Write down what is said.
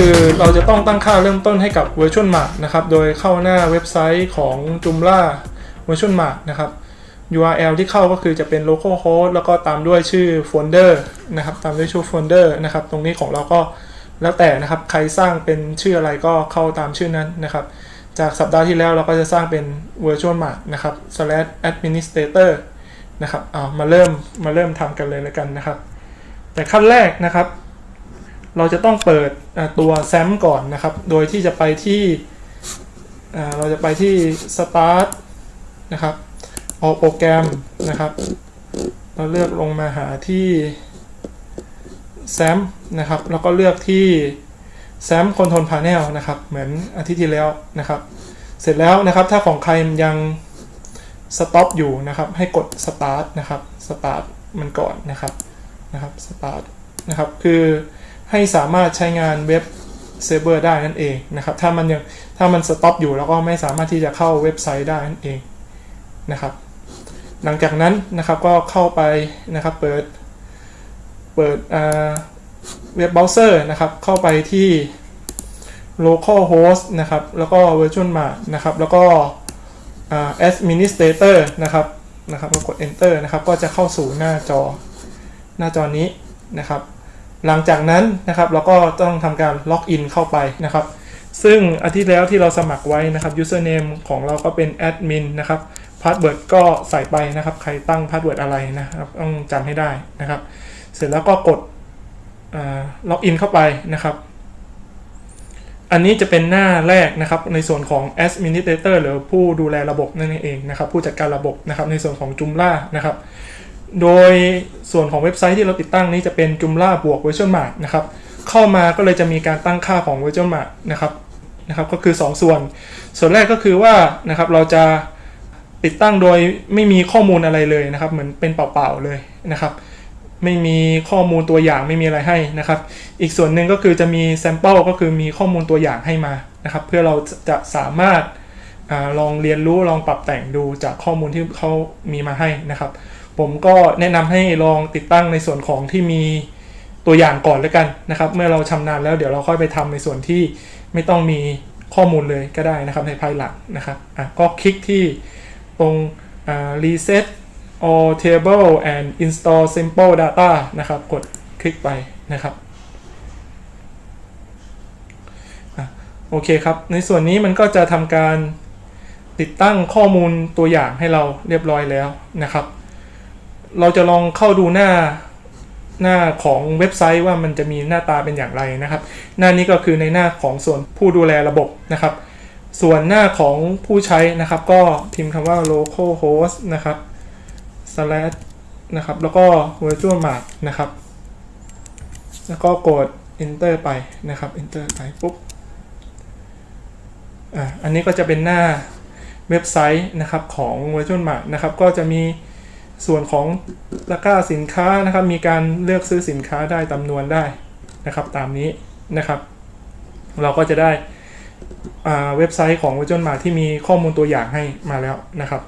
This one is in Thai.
คือเราจะต้องตั้งค่าเริ่มต้นให้กับ Virtual Mart นะครับ โดยเข้าหน้าเว็บไซต์ของ Joomla Virtual Mart นะครับ URL ที่เข้าก็คือจะเป็น localhost แล้วก็ตามด้วยชื่อโฟลเดอร์นะครับ ตามด้วยชื่อโฟลเดอร์นะครับ ตรงนี้ของเราก็แล้วแต่นะครับ ใครสร้างเป็นชื่ออะไรก็เข้าตามชื่อนั้นนะครับ จากสัปดาห์ที่แล้วเราก็จะสร้างเป็น virtual mart นะครับ slash administrator นะครับเอามาเริ่มมาเริ่มทำกันเลยแล้วกันนะครับ แต่ขั้นแรกนะครับ เราจะต้องเปิดตัว SAM ก่อนนะครับ โดยที่จะไปที่เราจะไปที่ start นะครับเอาโปรแกรมนะครับ เราเลือกลงมาหาที่ SAM นะครับ แล้วก็เลือกที่ SAM Control Panel นะครับ เหมือนอาทิตย์ที่แล้วนะครับ เสร็จแล้วนะครับ ถ้าของใครยัง stop อยู่นะครับ ให้กด start นะครับ start มันก่อนนะครับ นะครับ start นะครับ คือให้สามารถใช้งานเว็บเซิร์ฟเวอร์ได้นั่นเองนะครับ ถ้ามันยังถ้ามัน stop อยู่แล้วก็ไม่สามารถที่จะเข้าเว็บไซต์ได้นั่นเองนะครับ หลังจากนั้นนะครับก็เข้าไปนะครับเปิดเปิดเว็บเบราว์เซอร์นะครับ เข้าไปที่ localhost นะครับ แล้วก็ VirtueMart นะครับ แล้วก็อ่า administrator นะครับนะครับก็กด enter นะครับ ก็จะเข้าสู่หน้าจอหน้าจอนี้นะครับ หลังจากนั้นนะครับเราก็ต้องทำการล็อกอินเข้าไปนะครับ ซึ่งอาทิตย์แล้วที่เราสมัครไว้นะครับ username ของเราก็เป็น admin นะครับ password ก็ใส่ไปนะครับ ใครตั้ง password อะไรนะครับ ต้องจำให้ได้นะครับ เสร็จแล้วก็กดล็อกอินเข้าไปนะครับอันนี้จะเป็นหน้าแรกนะครับในส่วนของ administrator หรือผู้ดูแลระบบนั่นเองนะครับผู้จัดการระบบนะครับในส่วนของ Joomla นะครับ โดยส่วนของเว็บไซต์ที่เราติดตั้งนี้จะเป็น Joomla บวก Virtual Mart นะครับเข้ามาก็เลยจะมีการตั้งค่าของ Virtual Mart นะครับนะครับก็คือ 2 ส่วน ส่วนแรกก็คือว่านะครับเราจะติดตั้งโดยไม่มีข้อมูลอะไรเลยนะครับ เหมือนเป็นเปล่าๆเลยนะครับ ไม่มีข้อมูลตัวอย่างไม่มีอะไรให้นะครับ อีกส่วนหนึ่งก็คือจะมีแซมเปิลก็คือมีข้อมูลตัวอย่างให้มานะครับ เพื่อเราจะสามารถ ลองเรียนรู้ลองปรับแต่งดูจากข้อมูลที่เขามีมาให้นะครับ ผมก็แนะนำให้ลองติดตั้งในส่วนของที่มีตัวอย่างก่อนแล้วกันนะครับ เมื่อเราชำนาญแล้วเดี๋ยวเราค่อยไปทำในส่วนที่ไม่ต้องมีข้อมูลเลยก็ได้นะครับในภายหลังนะครับอะก็คลิกที่ตรง reset all table and install simple data นะครับ กดคลิกไปนะครับอโอเคครับ ในส่วนนี้มันก็จะทำการ ติดตั้งข้อมูลตัวอย่างให้เราเรียบร้อยแล้วนะครับ เราจะลองเข้าดูหน้าหน้าของเว็บไซต์ว่ามันจะมีหน้าตาเป็นอย่างไรนะครับ หน้านี้ก็คือในหน้าของส่วนผู้ดูแลระบบนะครับ ส่วนหน้าของผู้ใช้นะครับ ก็พิมพ์คำว่า localhost นะครับ slash นะครับ แล้วก็ virtual mart นะครับ แล้วก็กด enter ไปนะครับ enter ไปปุ๊บ อะอันนี้ก็จะเป็นหน้า เว็บไซต์นะครับของ virtual mart นะครับก็จะมีส่วนของตะกร้าสินค้านะครับ มีการเลือกซื้อสินค้าได้จำนวนได้นะครับตามนี้นะครับ เราก็จะได้เว็บไซต์ของ virtual mart ที่มีข้อมูลตัวอย่างให้มาแล้วนะครับ